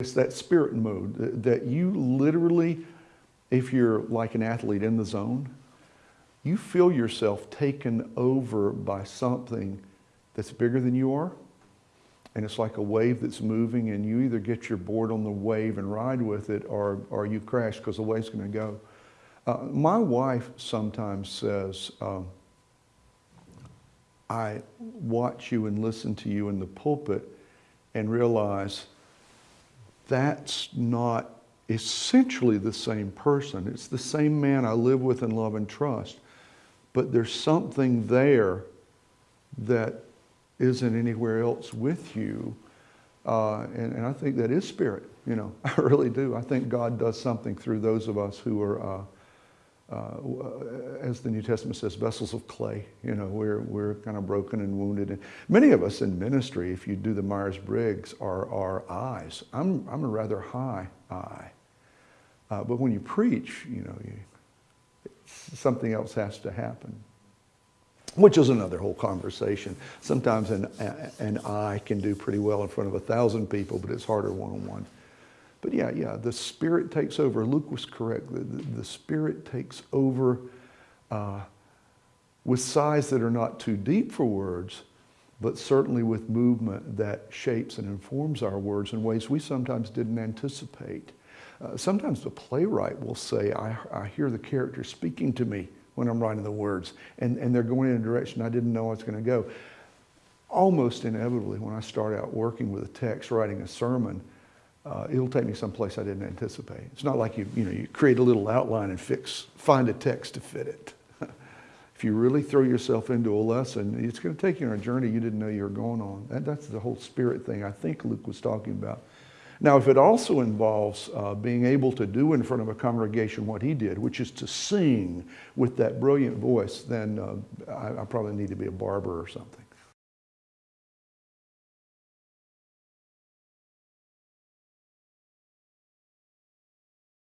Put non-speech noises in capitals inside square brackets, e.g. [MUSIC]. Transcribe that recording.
It's that spirit mode that- you literally, if you're like an athlete in the zone, you feel yourself taken over by something that's bigger than you are. And it's like a wave that's moving and you either get your board on the wave and ride with it or, or you crash because the wave's going to go. Uh, my wife sometimes says, um, I watch you and listen to you in the pulpit and realize that's not essentially the same person. It's the same man I live with and love and trust. But there's something there that isn't anywhere else with you. Uh, and, and, I think that is spirit, you know, [LAUGHS] I really do. I think God does something through those of us who are, uh, uh, as the New Testament says, vessels of clay. You know, we're, we're kind of broken and wounded. And many of us in ministry, if you do the Myers-Briggs, are, our I's. I'm, I'm a rather high I. Uh, but when you preach, you know, you, something else has to happen which is another whole conversation. Sometimes an, an I can do pretty well in front of a thousand people, but it's harder one-on-one. But yeah, yeah, the Spirit takes over. Luke was correct. The, the, the Spirit takes over uh, with sighs that are not too deep for words, but certainly with movement that shapes and informs our words in ways we sometimes didn't anticipate. Uh, sometimes the playwright will say, I, I hear the character speaking to me when I'm writing the words. And, and they're going in a direction I didn't know I was going to go. Almost inevitably, when I start out working with a text, writing a sermon, uh, it'll take me someplace I didn't anticipate. It's not like you, you, know, you create a little outline and fix, find a text to fit it. [LAUGHS] if you really throw yourself into a lesson, it's going to take you on a journey you didn't know you were going on. That, that's the whole spirit thing I think Luke was talking about. Now, if it also involves uh, being able to do in front of a congregation what he did, which is to sing with that brilliant voice, then uh, I, I probably need to be a barber or something.